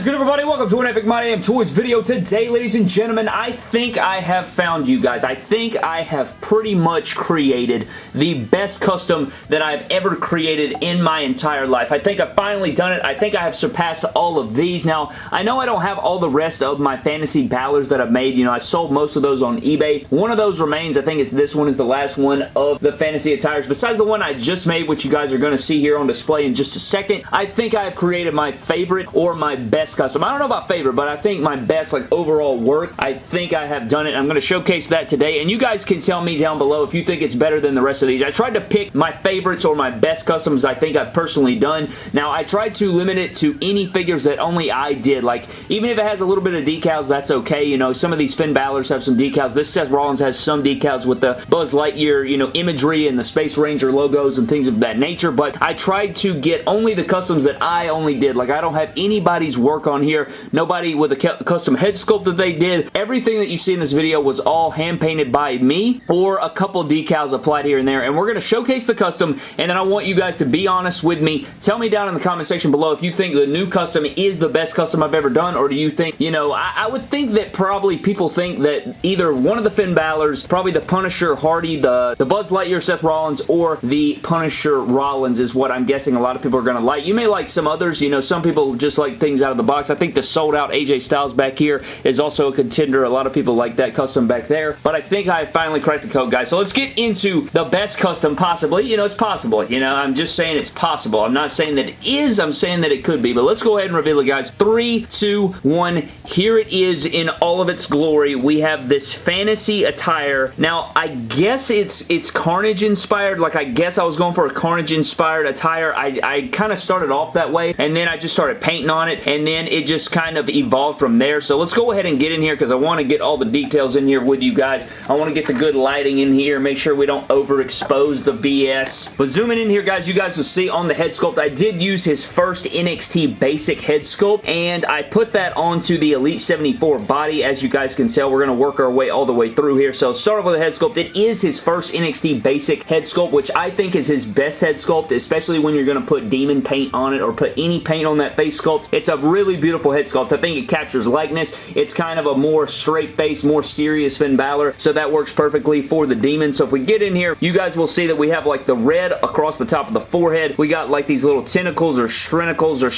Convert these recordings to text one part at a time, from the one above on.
is good, everybody? Welcome to an Epic My Damn Toys video. Today, ladies and gentlemen, I think I have found you guys. I think I have pretty much created the best custom that I've ever created in my entire life. I think I've finally done it. I think I have surpassed all of these. Now, I know I don't have all the rest of my fantasy Balors that I've made. You know, I sold most of those on eBay. One of those remains. I think it's this one is the last one of the fantasy attires. Besides the one I just made, which you guys are going to see here on display in just a second, I think I have created my favorite or my best custom. I don't know about favorite, but I think my best like overall work, I think I have done it. I'm going to showcase that today, and you guys can tell me down below if you think it's better than the rest of these. I tried to pick my favorites or my best customs I think I've personally done. Now, I tried to limit it to any figures that only I did. Like, even if it has a little bit of decals, that's okay. You know, some of these Finn Balor's have some decals. This Seth Rollins has some decals with the Buzz Lightyear, you know, imagery and the Space Ranger logos and things of that nature, but I tried to get only the customs that I only did. Like, I don't have anybody's work on here. Nobody with a custom head sculpt that they did. Everything that you see in this video was all hand painted by me or a couple decals applied here and there, and we're going to showcase the custom, and then I want you guys to be honest with me. Tell me down in the comment section below if you think the new custom is the best custom I've ever done, or do you think, you know, I, I would think that probably people think that either one of the Finn Balor's, probably the Punisher Hardy, the, the Buzz Lightyear Seth Rollins, or the Punisher Rollins is what I'm guessing a lot of people are going to like. You may like some others, you know, some people just like things out of the box. I think the sold out AJ Styles back here is also a contender. A lot of people like that custom back there, but I think I finally cracked the code, guys. So let's get into the best custom possibly. You know, it's possible. You know, I'm just saying it's possible. I'm not saying that it is. I'm saying that it could be, but let's go ahead and reveal it, guys. Three, two, one. Here it is in all of its glory. We have this fantasy attire. Now, I guess it's it's Carnage inspired. Like, I guess I was going for a Carnage inspired attire. I, I kind of started off that way, and then I just started painting on it, and then it just kind of evolved from there. So let's go ahead and get in here because I want to get all the details in here with you guys. I want to get the good lighting in here, make sure we don't overexpose the BS. But zooming in here, guys, you guys will see on the head sculpt, I did use his first NXT basic head sculpt, and I put that onto the Elite 74 body. As you guys can tell, we're going to work our way all the way through here. So start off with the head sculpt. It is his first NXT basic head sculpt, which I think is his best head sculpt, especially when you're going to put demon paint on it or put any paint on that face sculpt. It's a really beautiful head sculpt. I think it captures likeness. It's kind of a more straight face, more serious Finn Balor, so that works perfectly for the demon. So if we get in here, you guys will see that we have like the red across the top of the forehead. We got like these little tentacles or shrinicles or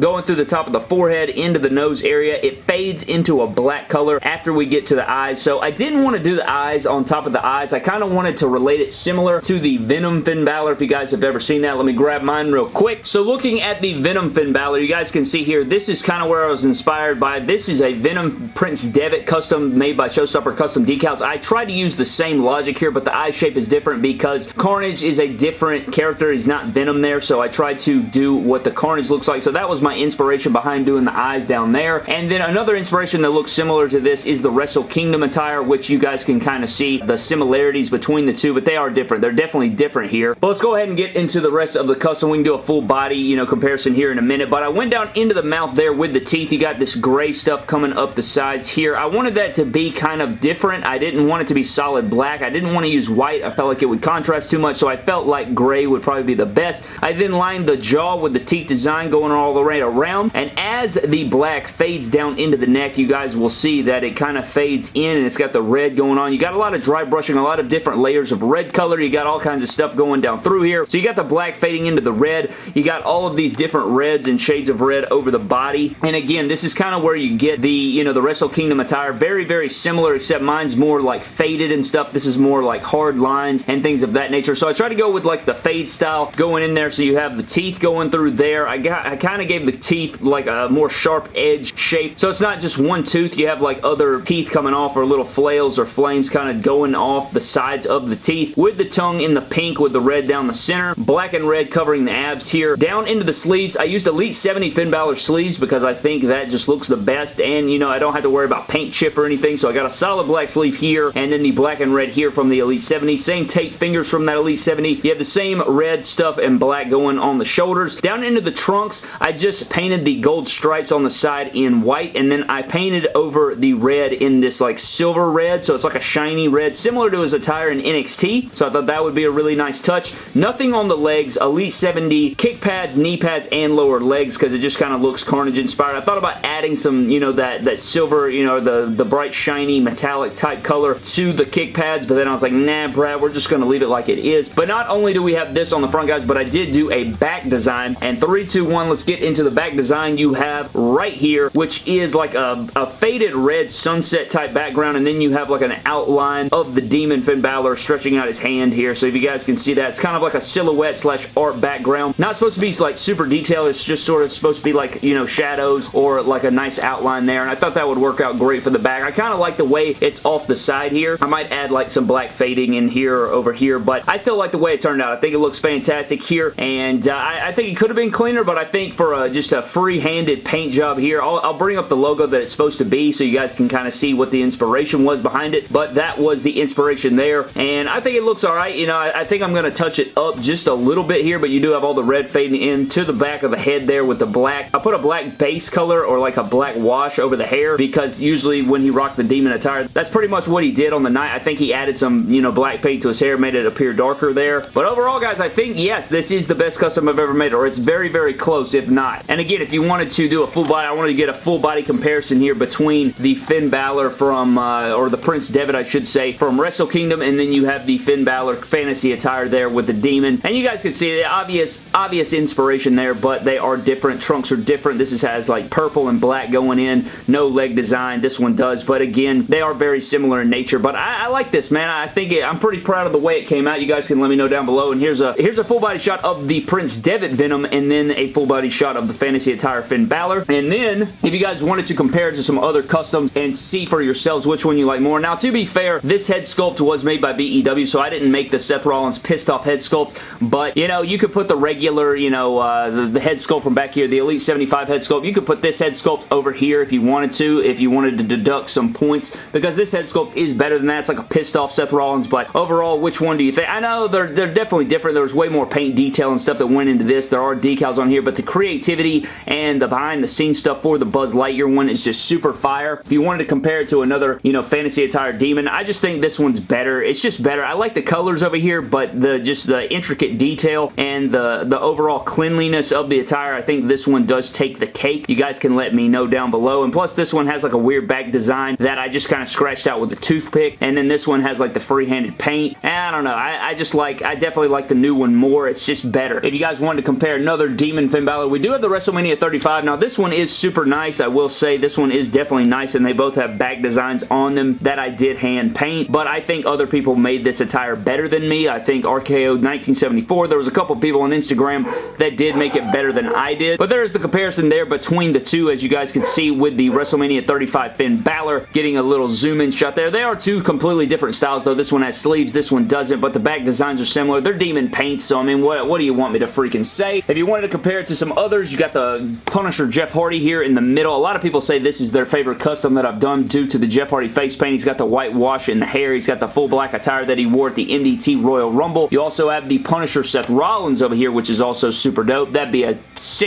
going through the top of the forehead into the nose area. It fades into a black color after we get to the eyes. So I didn't want to do the eyes on top of the eyes. I kind of wanted to relate it similar to the Venom Finn Balor if you guys have ever seen that. Let me grab mine real quick. So looking at the Venom Finn Balor, you guys can see here, this is kind of where I was inspired by. This is a Venom Prince Devitt custom made by Showstopper Custom Decals. I tried to use the same logic here, but the eye shape is different because Carnage is a different character. He's not Venom there, so I tried to do what the Carnage looks like. So that was my inspiration behind doing the eyes down there. And then another inspiration that looks similar to this is the Wrestle Kingdom attire, which you guys can kind of see the similarities between the two, but they are different. They're definitely different here. But let's go ahead and get into the rest of the custom. We can do a full body, you know, comparison here in a minute, but I went down into the mouth there with the teeth. You got this gray stuff coming up the sides here. I wanted that to be kind of different. I didn't want it to be solid black. I didn't want to use white. I felt like it would contrast too much, so I felt like gray would probably be the best. I then lined the jaw with the teeth design going all the way around, and as the black fades down into the neck, you guys will see that it kind of fades in, and it's got the red going on. You got a lot of dry brushing, a lot of different layers of red color. You got all kinds of stuff going down through here. So you got the black fading into the red. You got all of these different reds and shades of red over the body. And again, this is kind of where you get the, you know, the Wrestle Kingdom attire. Very, very similar, except mine's more like faded and stuff. This is more like hard lines and things of that nature. So I try to go with like the fade style going in there so you have the teeth going through there. I got, I kind of gave the teeth like a more sharp edge shape. So it's not just one tooth. You have like other teeth coming off or little flails or flames kind of going off the sides of the teeth with the tongue in the pink with the red down the center. Black and red covering the abs here. Down into the sleeves, I used Elite 70 Finn Balor sleeves because I think that just looks the best and you know I don't have to worry about paint chip or anything so I got a solid black sleeve here and then the black and red here from the Elite 70. Same tape fingers from that Elite 70. You have the same red stuff and black going on the shoulders. Down into the trunks, I just painted the gold stripes on the side in white and then I painted over the red in this like silver red so it's like a shiny red similar to his attire in NXT so I thought that would be a really nice touch. Nothing on the legs, Elite 70 kick pads, knee pads, and lower leg legs because it just kind of looks Carnage inspired. I thought about adding some, you know, that, that silver, you know, the, the bright shiny metallic type color to the kick pads, but then I was like, nah, Brad, we're just going to leave it like it is. But not only do we have this on the front, guys, but I did do a back design, and three, two, one, let's get into the back design you have right here, which is like a, a faded red sunset type background, and then you have like an outline of the Demon Finn Balor stretching out his hand here, so if you guys can see that, it's kind of like a silhouette slash art background. Not supposed to be like super detailed, it's just sort of supposed to be like, you know, shadows or like a nice outline there, and I thought that would work out great for the back. I kind of like the way it's off the side here. I might add like some black fading in here or over here, but I still like the way it turned out. I think it looks fantastic here, and uh, I, I, think it could have been cleaner, but I think for a, just a free-handed paint job here, I'll, I'll bring up the logo that it's supposed to be so you guys can kind of see what the inspiration was behind it, but that was the inspiration there, and I think it looks alright. You know, I, I think I'm going to touch it up just a little bit here, but you do have all the red fading in to the back of the head there with the black. I put a black base color or like a black wash over the hair because usually when he rocked the demon attire, that's pretty much what he did on the night. I think he added some, you know, black paint to his hair, made it appear darker there. But overall, guys, I think, yes, this is the best custom I've ever made, or it's very, very close, if not. And again, if you wanted to do a full body, I wanted to get a full body comparison here between the Finn Balor from, uh, or the Prince Devitt, I should say, from Wrestle Kingdom, and then you have the Finn Balor fantasy attire there with the demon. And you guys can see the obvious, obvious inspiration there, but they are different. Trunks are different. This is, has like purple and black going in. No leg design. This one does, but again, they are very similar in nature, but I, I like this, man. I think it, I'm pretty proud of the way it came out. You guys can let me know down below, and here's a here's a full body shot of the Prince Devitt Venom, and then a full body shot of the Fantasy Attire Finn Balor, and then if you guys wanted to compare it to some other customs and see for yourselves which one you like more. Now, to be fair, this head sculpt was made by BEW, so I didn't make the Seth Rollins pissed off head sculpt, but, you know, you could put the regular, you know, uh, the, the head sculpt from back here, the Elite 75 head sculpt. You could put this head sculpt over here if you wanted to, if you wanted to deduct some points, because this head sculpt is better than that. It's like a pissed off Seth Rollins, but overall, which one do you think? I know they're, they're definitely different. There was way more paint detail and stuff that went into this. There are decals on here, but the creativity and the behind the scenes stuff for the Buzz Lightyear one is just super fire. If you wanted to compare it to another, you know, fantasy attire demon, I just think this one's better. It's just better. I like the colors over here, but the just the intricate detail and the, the overall cleanliness of the attire, I think this one does take the cake. You guys can let me know down below. And plus, this one has like a weird back design that I just kind of scratched out with a toothpick. And then this one has like the free-handed paint. And I don't know. I, I just like, I definitely like the new one more. It's just better. If you guys wanted to compare another Demon Finn Balor, we do have the WrestleMania 35. Now, this one is super nice. I will say this one is definitely nice, and they both have back designs on them that I did hand paint. But I think other people made this attire better than me. I think RKO 1974, there was a couple people on Instagram that did make it better than I did. But there's the comparison there between the two, as you guys can see with the WrestleMania 35 Finn Balor getting a little zoom in shot there. They are two completely different styles, though. This one has sleeves, this one doesn't, but the back designs are similar. They're demon paints, so I mean, what, what do you want me to freaking say? If you wanted to compare it to some others, you got the Punisher Jeff Hardy here in the middle. A lot of people say this is their favorite custom that I've done due to the Jeff Hardy face paint. He's got the white wash in the hair. He's got the full black attire that he wore at the MDT Royal Rumble. You also have the Punisher Seth Rollins over here, which is also super dope. That'd be a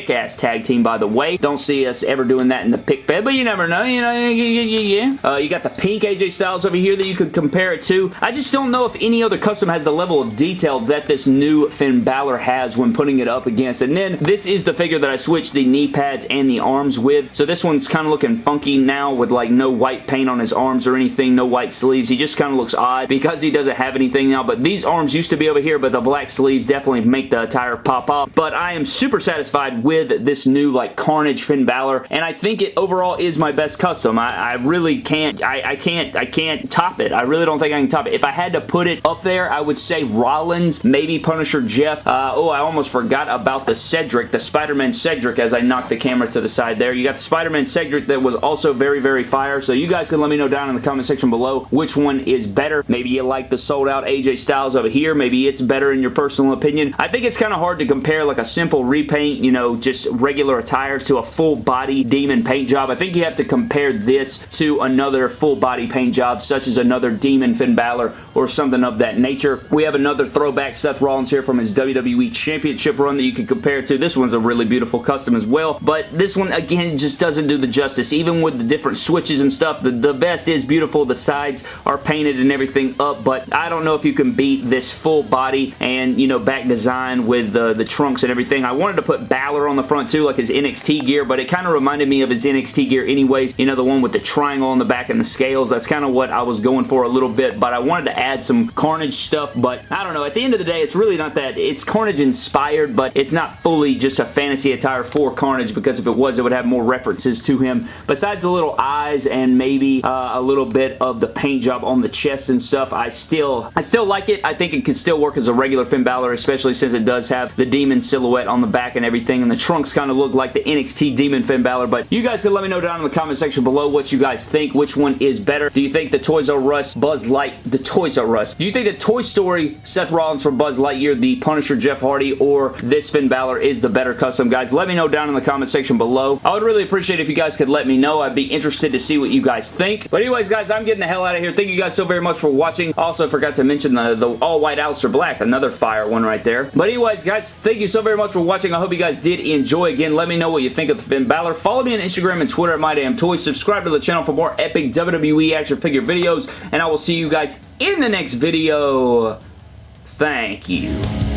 sick-ass tag team, by the way. Don't see us ever doing that in the pick fed, but you never know. You know, yeah, yeah, yeah. Uh, you got the pink AJ Styles over here that you could compare it to. I just don't know if any other custom has the level of detail that this new Finn Balor has when putting it up against. And then this is the figure that I switched the knee pads and the arms with. So this one's kind of looking funky now with like no white paint on his arms or anything, no white sleeves. He just kind of looks odd because he doesn't have anything now. But these arms used to be over here, but the black sleeves definitely make the attire pop off. But I am super satisfied with this new like Carnage Finn Balor, and I think it overall is my best custom. I, I really can't, I, I can't, I can't top it. I really don't think I can top it. If I had to put it up there, I would say Rollins, maybe Punisher Jeff. Uh, oh, I almost forgot about the Cedric, the Spider-Man Cedric as I knocked the camera to the side there. You got the Spider-Man Cedric that was also very, very fire, so you guys can let me know down in the comment section below which one is better. Maybe you like the sold out AJ Styles over here. Maybe it's better in your personal opinion. I think it's kind of hard to compare like a simple repaint, you know, just regular attire to a full body demon paint job. I think you have to compare this to another full body paint job such as another Demon Finn Balor or something of that nature. We have another throwback Seth Rollins here from his WWE Championship run that you can compare to. This one's a really beautiful custom as well, but this one again just doesn't do the justice. Even with the different switches and stuff, the, the vest is beautiful. The sides are painted and everything up, but I don't know if you can beat this full body and, you know, back design with the, the trunks and everything. I wanted to put Balor on the front too, like his NXT gear, but it kind of reminded me of his NXT gear anyways. You know, the one with the triangle on the back and the scales. That's kind of what I was going for a little bit, but I wanted to add some Carnage stuff, but I don't know. At the end of the day, it's really not that. It's Carnage inspired, but it's not fully just a fantasy attire for Carnage because if it was, it would have more references to him. Besides the little eyes and maybe uh, a little bit of the paint job on the chest and stuff, I still, I still like it. I think it could still work as a regular Finn Balor, especially since it does have the demon silhouette on the back and everything, and the trunks kind of look like the NXT Demon Finn Balor, but you guys can let me know down in the comment section below what you guys think, which one is better. Do you think the Toys R Us Buzz Light, the Toys R Us, do you think the Toy Story Seth Rollins from Buzz Lightyear, the Punisher Jeff Hardy, or this Finn Balor is the better custom, guys? Let me know down in the comment section below. I would really appreciate if you guys could let me know. I'd be interested to see what you guys think. But anyways, guys, I'm getting the hell out of here. Thank you guys so very much for watching. Also, forgot to mention the, the all-white Aleister Black, another fire one right there. But anyways, guys, thank you so very much for watching. I hope you guys did enjoy. Again, let me know what you think of the Finn Balor. Follow me on Instagram and Twitter at MyDamnToys. Subscribe to the channel for more epic WWE action figure videos, and I will see you guys in the next video. Thank you.